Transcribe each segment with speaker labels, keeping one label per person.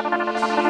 Speaker 1: Música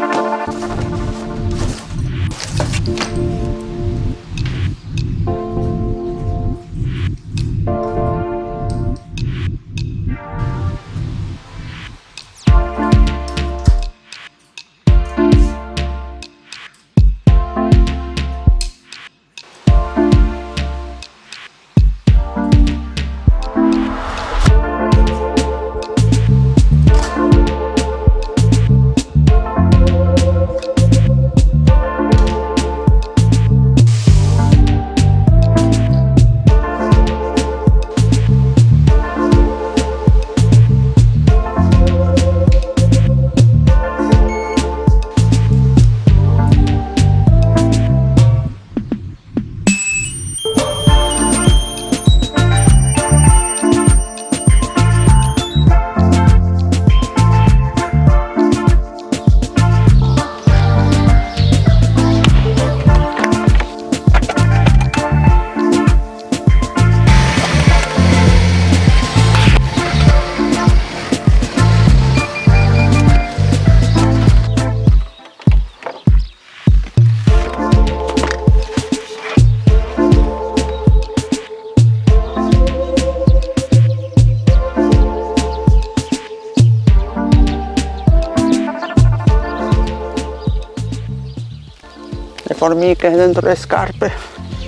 Speaker 1: formiche dentro le scarpe.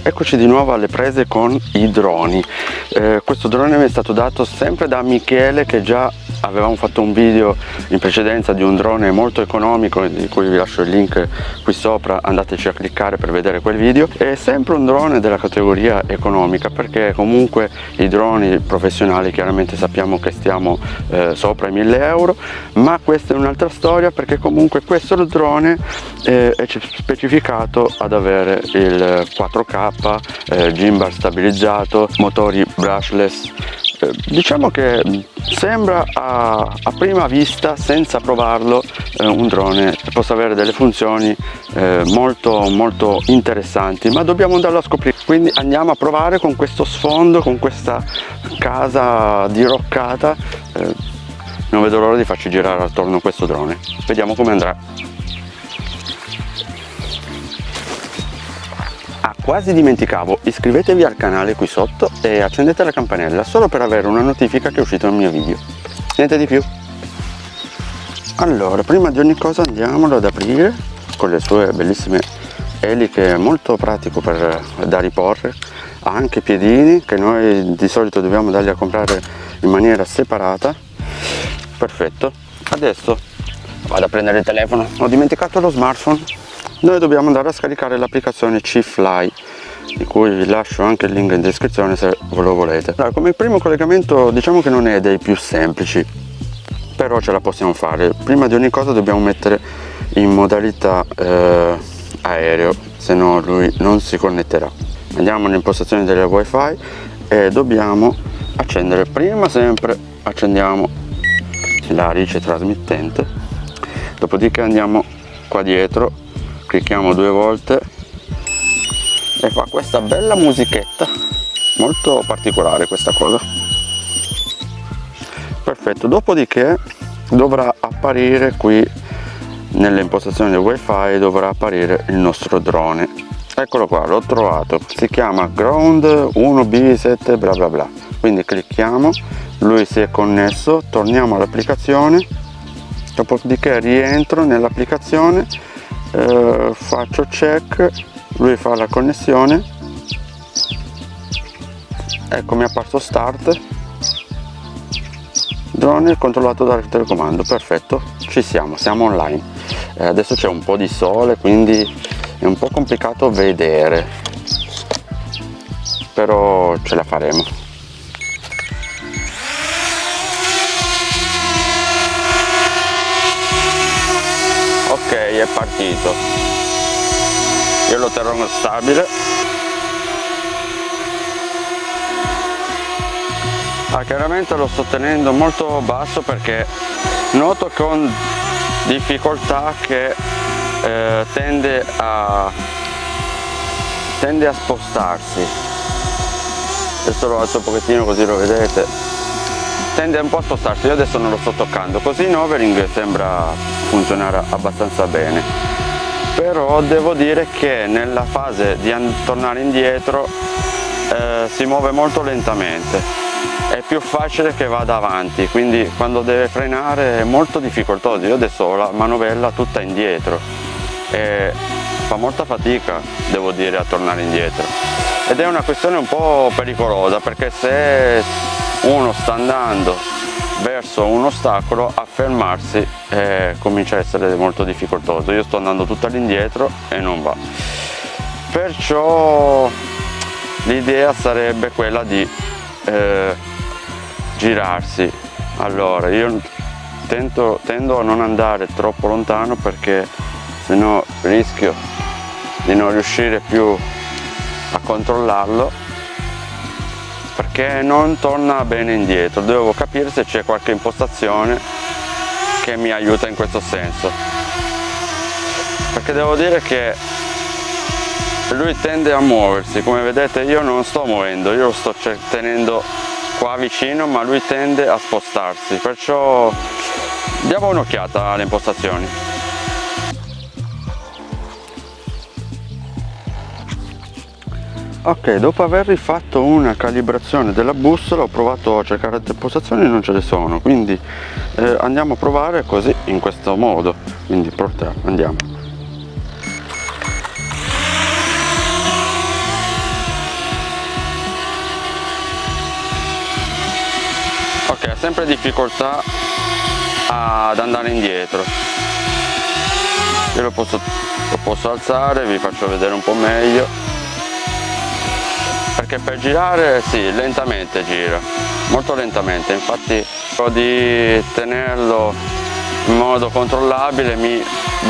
Speaker 1: Eccoci di nuovo alle prese con i droni. Eh, Questo drone mi è stato dato sempre da Michele che già avevamo fatto un video in precedenza di un drone molto economico di cui vi lascio il link qui sopra andateci a cliccare per vedere quel video. È sempre un drone della categoria economica perché comunque i droni professionali chiaramente sappiamo che stiamo eh, sopra i 1000 euro ma questa è un'altra storia perché comunque questo drone eh, è specificato ad avere il 4k eh, gimbal stabilizzato motori brushless diciamo che sembra a, a, prima vista senza provarlo eh, un drone possa avere delle funzioni eh, molto molto interessanti ma dobbiamo andarlo a scoprire. Quindi andiamo a provare con questo sfondo con questa casa diroccata. Eh, non vedo l'ora di farci girare attorno questo drone. Vediamo come andrà quasi dimenticavo. Iscrivetevi al canale qui sotto e accendete la campanella solo per avere una notifica che è uscito il mio video. Niente di più. Allora prima di ogni cosa andiamolo ad aprire con le sue bellissime eliche molto pratico per da riporre. Ha anche piedini che noi di solito dobbiamo darli a comprare in maniera separata. Perfetto. Adesso vado a prendere il telefono. Ho dimenticato lo smartphone noi dobbiamo andare a scaricare l'applicazione C-Fly di cui vi lascio anche il link in descrizione se lo volete. Allora, come primo collegamento diciamo che non è dei più semplici però ce la possiamo fare. Prima di ogni cosa dobbiamo mettere in modalità eh, aereo se no lui non si connetterà. Andiamo nell'impostazione delle wifi e dobbiamo accendere prima sempre accendiamo la rice trasmittente dopodiché andiamo qua dietro clicchiamo due volte e fa questa bella musichetta molto particolare questa cosa. Perfetto dopodiché dovrà apparire qui nelle impostazioni del wifi dovrà apparire il nostro drone. Eccolo qua l'ho trovato si chiama ground 1b7 bla bla bla. Quindi clicchiamo lui si è connesso torniamo all'applicazione dopodiché rientro nell'applicazione eh, faccio check lui fa la connessione. Ecco mi è apparso start. Drone controllato dal telecomando perfetto. Ci siamo siamo online. Eh, adesso c'è un po di sole quindi è un po complicato vedere. Però ce la faremo ok è partito. Io lo terrò stabile. Ah, chiaramente lo sto tenendo molto basso perché noto con difficoltà che eh, tende a tende a spostarsi. Adesso lo alzo un pochettino così lo vedete. Tende un po' a spostarsi io adesso non lo sto toccando. Così in overing sembra funzionare abbastanza bene. Però devo dire che nella fase di tornare indietro eh, si muove molto lentamente. È più facile che vada avanti quindi quando deve frenare è molto difficoltoso. Io adesso ho la manovella tutta indietro e fa molta fatica devo dire a tornare indietro. Ed è una questione un po' pericolosa perché se uno sta andando verso un ostacolo a fermarsi eh, comincia a essere molto difficoltoso. Io sto andando tutto all'indietro e non va. Perciò l'idea sarebbe quella di eh, girarsi. Allora io tento, tendo a non andare troppo lontano perché se no rischio di non riuscire più a controllarlo perché non torna bene indietro. Devo capire se c'è qualche impostazione che mi aiuta in questo senso. Perché devo dire che lui tende a muoversi. Come vedete io non sto muovendo io lo sto tenendo qua vicino ma lui tende a spostarsi. Perciò diamo un'occhiata alle impostazioni ok dopo aver rifatto una calibrazione della bussola ho provato a cercare altre impostazioni e non ce ne sono. Quindi eh, andiamo a provare così in questo modo. Quindi portiamo andiamo. Ok ha sempre difficoltà ad andare indietro. Io lo posso, lo posso alzare vi faccio vedere un po' meglio perché per girare sì lentamente gira molto lentamente. Infatti di tenerlo in modo controllabile mi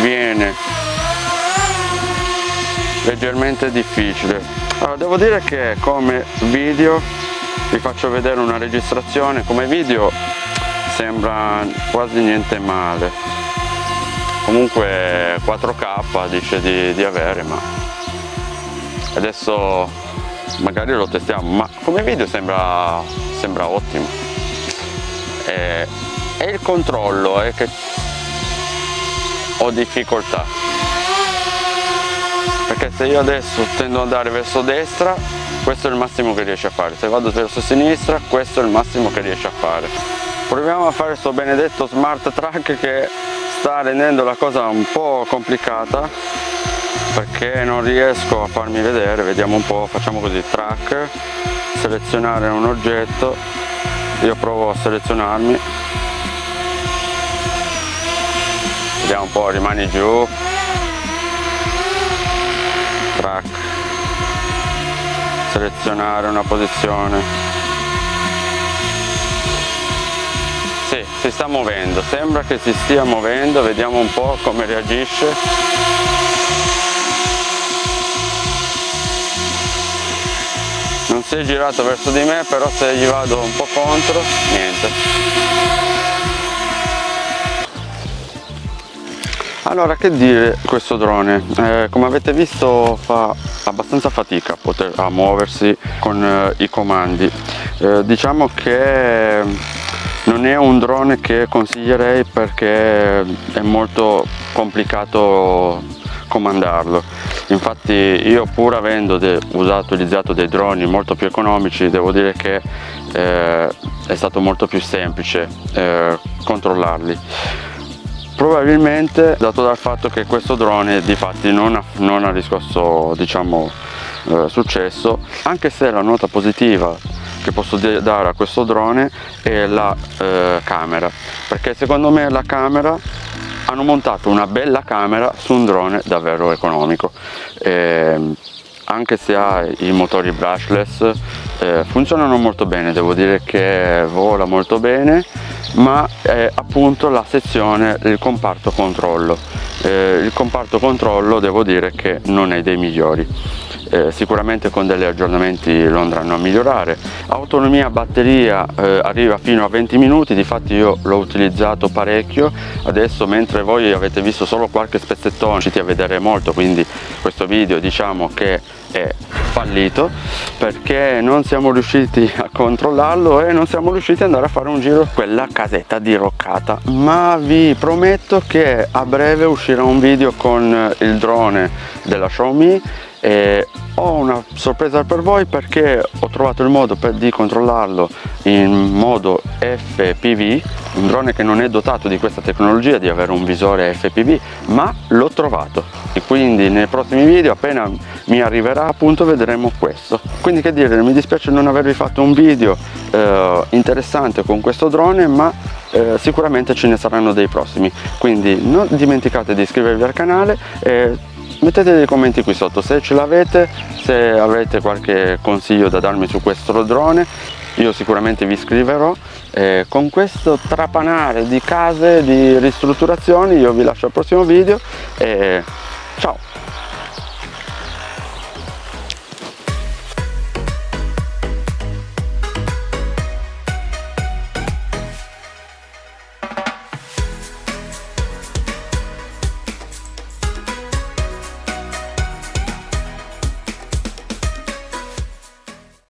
Speaker 1: viene leggermente difficile. Allora devo dire che come video vi faccio vedere una registrazione. Come video sembra quasi niente male. Comunque 4k dice di, di avere ma adesso magari lo testiamo ma come video sembra, sembra ottimo. E, e il controllo è che ho difficoltà. Perché se io adesso tendo ad andare verso destra questo è il massimo che riesce a fare. Se vado verso sinistra questo è il massimo che riesce a fare. Proviamo a fare questo benedetto smart track che sta rendendo la cosa un po' complicata perché non riesco a farmi vedere vediamo un po' facciamo così track selezionare un oggetto io provo a selezionarmi. Vediamo un po' rimani giù. Track. Selezionare una posizione. Sì, si sta muovendo sembra che si stia muovendo vediamo un po' come reagisce si è girato verso di me però se gli vado un po' contro niente. Allora che dire questo drone, eh, come avete visto fa abbastanza fatica a, poter, a muoversi con eh, i comandi, eh, diciamo che non è un drone che consiglierei perché è molto complicato comandarlo infatti io pur avendo usato, utilizzato dei droni molto più economici devo dire che eh, è stato molto più semplice eh, controllarli. Probabilmente dato dal fatto che questo drone di fatti non ha, non ha riscosso diciamo eh, successo anche se la nota positiva che posso dare a questo drone è la eh, camera. Perché secondo me la camera hanno montato una bella camera su un drone davvero economico. E, anche se ha i motori brushless eh, funzionano molto bene devo dire che vola molto bene ma è appunto la sezione il comparto controllo. Eh, il comparto controllo devo dire che non è dei migliori. Eh, sicuramente con degli aggiornamenti lo andranno a migliorare. Autonomia batteria eh, arriva fino a 20 minuti difatti io l'ho utilizzato parecchio. Adesso mentre voi avete visto solo qualche spezzettone riusciti a vedere molto quindi questo video diciamo che è fallito perché non siamo riusciti a controllarlo e non siamo riusciti ad andare a fare un giro quella casetta diroccata. Ma vi prometto che a breve uscirà un video con il drone della Xiaomi e ho una sorpresa per voi perché ho trovato il modo per, di controllarlo in modo FPV un drone che non è dotato di questa tecnologia di avere un visore FPV ma l'ho trovato. E quindi nei prossimi video appena mi arriverà appunto vedremo questo. Quindi che dire mi dispiace non avervi fatto un video eh, interessante con questo drone ma eh, sicuramente ce ne saranno dei prossimi. Quindi non dimenticate di iscrivervi al canale e mettete dei commenti qui sotto. Se ce l'avete se avete qualche consiglio da darmi su questo drone io sicuramente vi scriverò. Eh, con questo trapanare di case di ristrutturazioni io vi lascio al prossimo video. E ciao